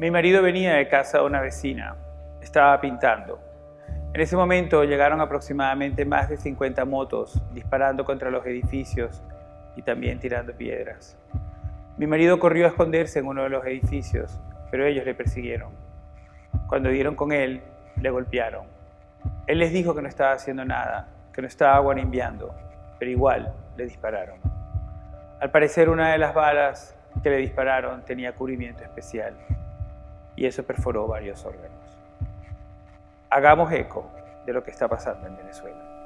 Mi marido venía de casa de una vecina. Estaba pintando. En ese momento llegaron aproximadamente más de 50 motos disparando contra los edificios y también tirando piedras. Mi marido corrió a esconderse en uno de los edificios, pero ellos le persiguieron. Cuando dieron con él, le golpearon. Él les dijo que no estaba haciendo nada, que no estaba guarimbiando, pero igual le dispararon. Al parecer una de las balas que le dispararon tenía cubrimiento especial y eso perforó varios órganos. Hagamos eco de lo que está pasando en Venezuela.